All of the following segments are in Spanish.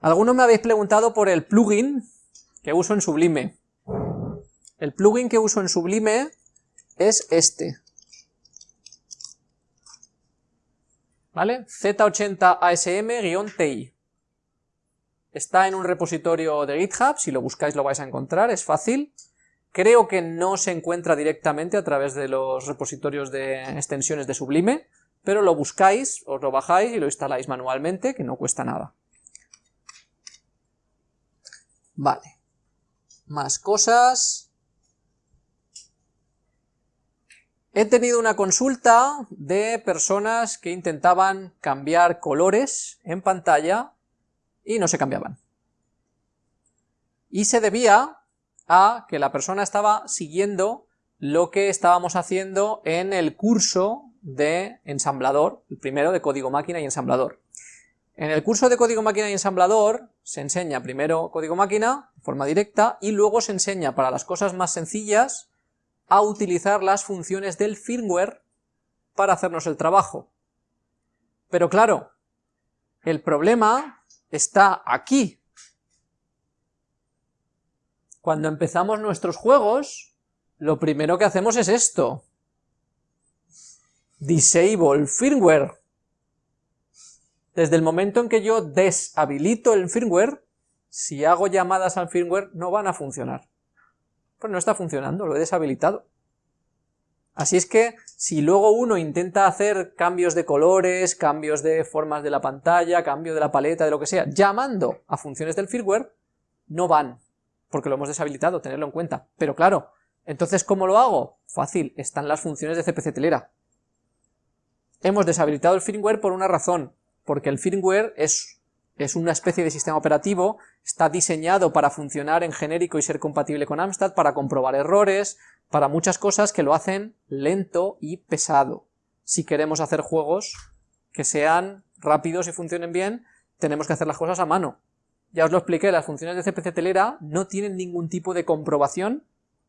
Algunos me habéis preguntado por el plugin que uso en Sublime. El plugin que uso en Sublime es este. ¿Vale? Z80ASM-TI. Está en un repositorio de GitHub, si lo buscáis lo vais a encontrar, es fácil. Creo que no se encuentra directamente a través de los repositorios de extensiones de Sublime, pero lo buscáis, os lo bajáis y lo instaláis manualmente, que no cuesta nada. Vale. Más cosas. He tenido una consulta de personas que intentaban cambiar colores en pantalla y no se cambiaban. Y se debía a que la persona estaba siguiendo lo que estábamos haciendo en el curso de ensamblador, el primero de código máquina y ensamblador. En el curso de código máquina y ensamblador se enseña primero código máquina, de forma directa, y luego se enseña para las cosas más sencillas a utilizar las funciones del firmware para hacernos el trabajo. Pero claro, el problema está aquí. Cuando empezamos nuestros juegos, lo primero que hacemos es esto. Disable firmware. Desde el momento en que yo deshabilito el firmware, si hago llamadas al firmware no van a funcionar. Pues no está funcionando, lo he deshabilitado. Así es que, si luego uno intenta hacer cambios de colores, cambios de formas de la pantalla, cambio de la paleta, de lo que sea, llamando a funciones del firmware, no van, porque lo hemos deshabilitado, tenerlo en cuenta. Pero claro, entonces ¿cómo lo hago? Fácil, están las funciones de CPC telera. Hemos deshabilitado el firmware por una razón, porque el firmware es, es una especie de sistema operativo, está diseñado para funcionar en genérico y ser compatible con Amstrad, para comprobar errores, para muchas cosas que lo hacen lento y pesado. Si queremos hacer juegos que sean rápidos y funcionen bien, tenemos que hacer las cosas a mano. Ya os lo expliqué, las funciones de CPC telera no tienen ningún tipo de comprobación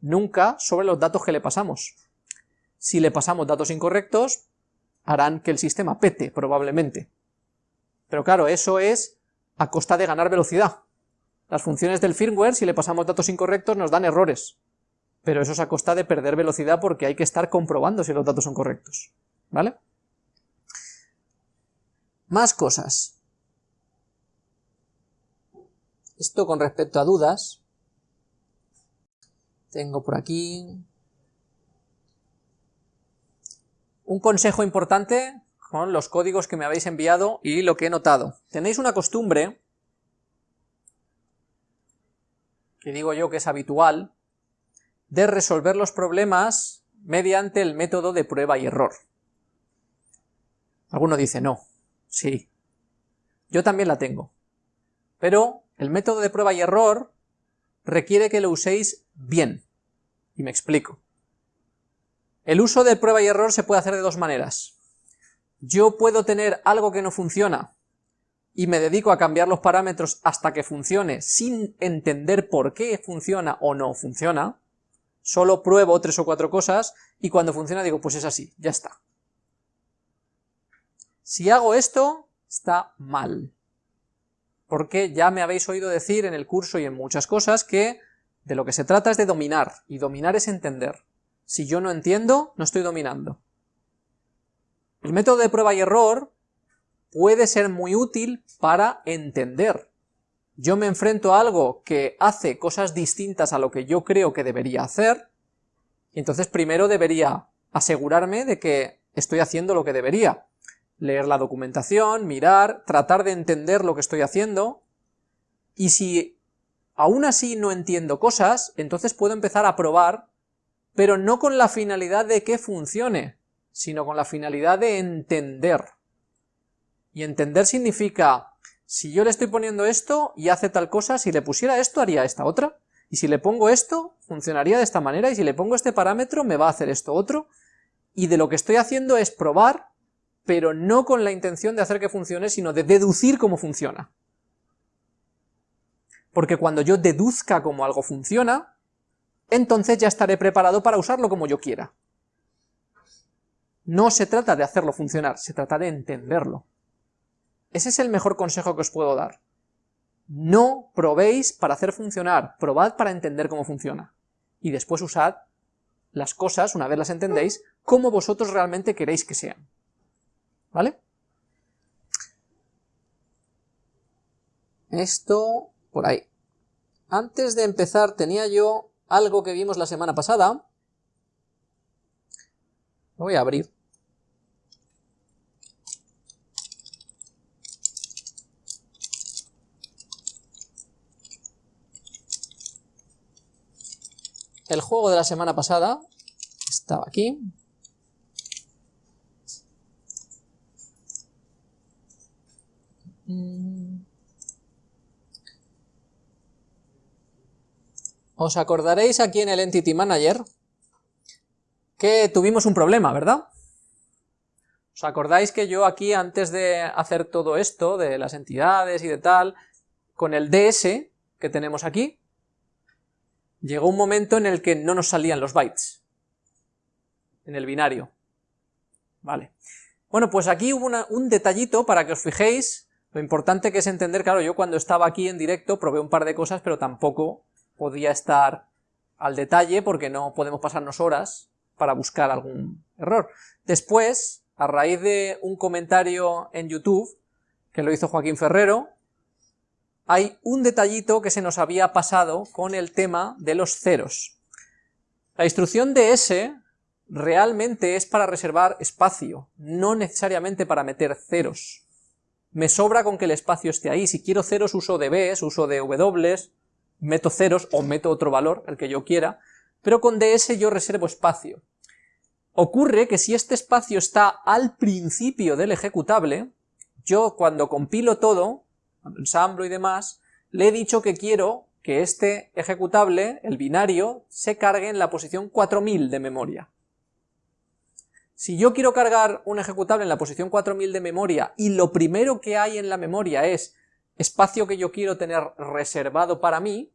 nunca sobre los datos que le pasamos. Si le pasamos datos incorrectos, harán que el sistema pete, probablemente. Pero claro, eso es a costa de ganar velocidad. Las funciones del firmware, si le pasamos datos incorrectos, nos dan errores. Pero eso es a costa de perder velocidad porque hay que estar comprobando si los datos son correctos. ¿Vale? Más cosas. Esto con respecto a dudas. Tengo por aquí Un consejo importante con los códigos que me habéis enviado y lo que he notado. Tenéis una costumbre, que digo yo que es habitual, de resolver los problemas mediante el método de prueba y error. Alguno dice, no, sí, yo también la tengo. Pero el método de prueba y error requiere que lo uséis bien. Y me explico. El uso de prueba y error se puede hacer de dos maneras. Yo puedo tener algo que no funciona y me dedico a cambiar los parámetros hasta que funcione sin entender por qué funciona o no funciona, solo pruebo tres o cuatro cosas y cuando funciona digo pues es así, ya está. Si hago esto, está mal. Porque ya me habéis oído decir en el curso y en muchas cosas que de lo que se trata es de dominar, y dominar es entender. Si yo no entiendo, no estoy dominando. El método de prueba y error puede ser muy útil para entender. Yo me enfrento a algo que hace cosas distintas a lo que yo creo que debería hacer, y entonces primero debería asegurarme de que estoy haciendo lo que debería. Leer la documentación, mirar, tratar de entender lo que estoy haciendo, y si aún así no entiendo cosas, entonces puedo empezar a probar pero no con la finalidad de que funcione, sino con la finalidad de entender. Y entender significa, si yo le estoy poniendo esto y hace tal cosa, si le pusiera esto haría esta otra, y si le pongo esto, funcionaría de esta manera, y si le pongo este parámetro me va a hacer esto otro, y de lo que estoy haciendo es probar, pero no con la intención de hacer que funcione, sino de deducir cómo funciona. Porque cuando yo deduzca cómo algo funciona, entonces ya estaré preparado para usarlo como yo quiera. No se trata de hacerlo funcionar, se trata de entenderlo. Ese es el mejor consejo que os puedo dar. No probéis para hacer funcionar, probad para entender cómo funciona. Y después usad las cosas, una vez las entendéis, como vosotros realmente queréis que sean. ¿Vale? Esto por ahí. Antes de empezar tenía yo algo que vimos la semana pasada. Lo voy a abrir. El juego de la semana pasada estaba aquí. Os acordaréis aquí en el Entity Manager que tuvimos un problema, ¿verdad? ¿Os acordáis que yo aquí, antes de hacer todo esto, de las entidades y de tal, con el DS que tenemos aquí, llegó un momento en el que no nos salían los bytes, en el binario. Vale. Bueno, pues aquí hubo un detallito para que os fijéis, lo importante que es entender, claro, yo cuando estaba aquí en directo probé un par de cosas, pero tampoco podía estar al detalle porque no podemos pasarnos horas para buscar algún error. Después, a raíz de un comentario en YouTube, que lo hizo Joaquín Ferrero, hay un detallito que se nos había pasado con el tema de los ceros. La instrucción de S realmente es para reservar espacio, no necesariamente para meter ceros. Me sobra con que el espacio esté ahí, si quiero ceros uso de Bs, uso de W, meto ceros o meto otro valor, el que yo quiera, pero con ds yo reservo espacio. Ocurre que si este espacio está al principio del ejecutable, yo cuando compilo todo, ensamblo y demás, le he dicho que quiero que este ejecutable, el binario, se cargue en la posición 4000 de memoria. Si yo quiero cargar un ejecutable en la posición 4000 de memoria y lo primero que hay en la memoria es espacio que yo quiero tener reservado para mí,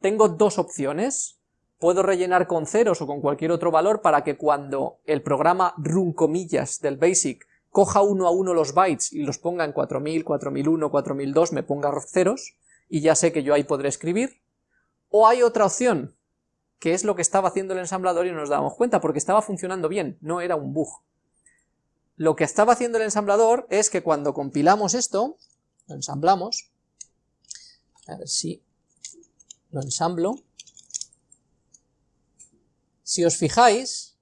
tengo dos opciones. Puedo rellenar con ceros o con cualquier otro valor para que cuando el programa run comillas del BASIC coja uno a uno los bytes y los ponga en 4000, 4001, 4002, me ponga ceros, y ya sé que yo ahí podré escribir. O hay otra opción, que es lo que estaba haciendo el ensamblador y no nos dábamos cuenta, porque estaba funcionando bien, no era un bug. Lo que estaba haciendo el ensamblador es que cuando compilamos esto, lo ensamblamos, a ver si lo ensamblo, si os fijáis,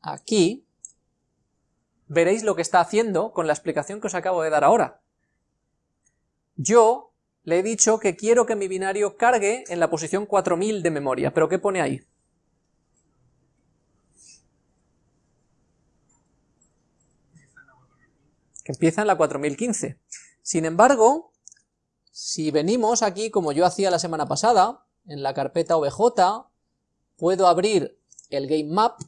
aquí, veréis lo que está haciendo con la explicación que os acabo de dar ahora. Yo le he dicho que quiero que mi binario cargue en la posición 4000 de memoria, pero ¿qué pone ahí? Que empieza en la 4015. Sin embargo, si venimos aquí, como yo hacía la semana pasada, en la carpeta OBJ, puedo abrir el game map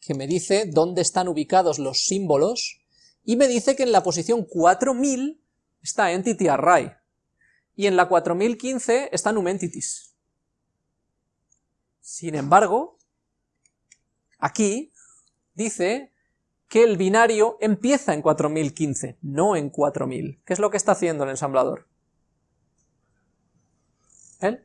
que me dice dónde están ubicados los símbolos, y me dice que en la posición 4000 está Entity Array, y en la 4015 está NumEntities. Sin embargo, aquí dice que el binario empieza en 4015, no en 4000. ¿Qué es lo que está haciendo el ensamblador? ¿Eh?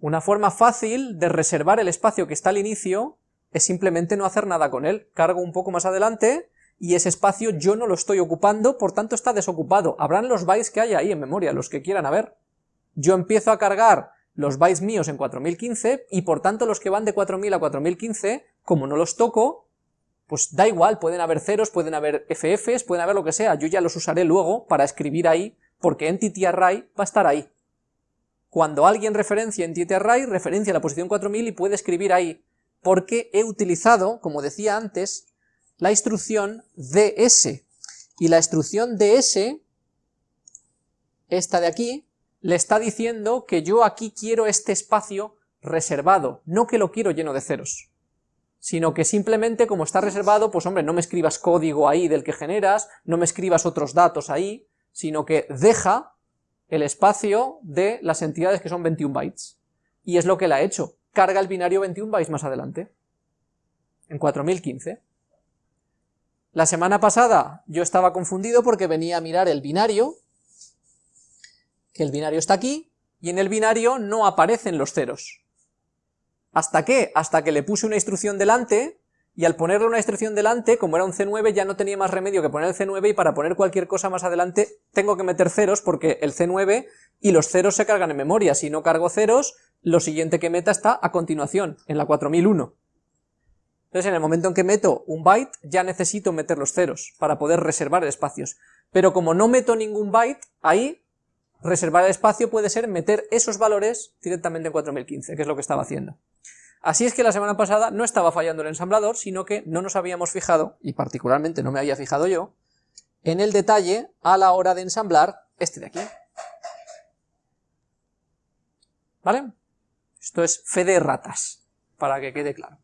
Una forma fácil de reservar el espacio que está al inicio es simplemente no hacer nada con él. Cargo un poco más adelante y ese espacio yo no lo estoy ocupando, por tanto está desocupado. Habrán los bytes que hay ahí en memoria, los que quieran a ver. Yo empiezo a cargar los bytes míos en 4015 y por tanto los que van de 4000 a 4015, como no los toco, pues da igual, pueden haber ceros, pueden haber FFs, pueden haber lo que sea, yo ya los usaré luego para escribir ahí, porque Entity Array va a estar ahí. Cuando alguien referencia Entity Array, referencia la posición 4000 y puede escribir ahí, porque he utilizado, como decía antes, la instrucción ds. Y la instrucción ds, esta de aquí, le está diciendo que yo aquí quiero este espacio reservado, no que lo quiero lleno de ceros, sino que simplemente como está reservado, pues hombre, no me escribas código ahí del que generas, no me escribas otros datos ahí, sino que deja el espacio de las entidades que son 21 bytes. Y es lo que le ha hecho, carga el binario 21 bytes más adelante, en 4015. La semana pasada yo estaba confundido porque venía a mirar el binario, que el binario está aquí, y en el binario no aparecen los ceros. ¿Hasta qué? Hasta que le puse una instrucción delante, y al ponerle una instrucción delante, como era un C9, ya no tenía más remedio que poner el C9, y para poner cualquier cosa más adelante tengo que meter ceros, porque el C9 y los ceros se cargan en memoria, si no cargo ceros, lo siguiente que meta está a continuación, en la 4001. Entonces en el momento en que meto un byte, ya necesito meter los ceros, para poder reservar espacios. Pero como no meto ningún byte, ahí reservar el espacio puede ser meter esos valores directamente en 4015, que es lo que estaba haciendo. Así es que la semana pasada no estaba fallando el ensamblador, sino que no nos habíamos fijado, y particularmente no me había fijado yo, en el detalle a la hora de ensamblar este de aquí. ¿Vale? Esto es fe de ratas, para que quede claro.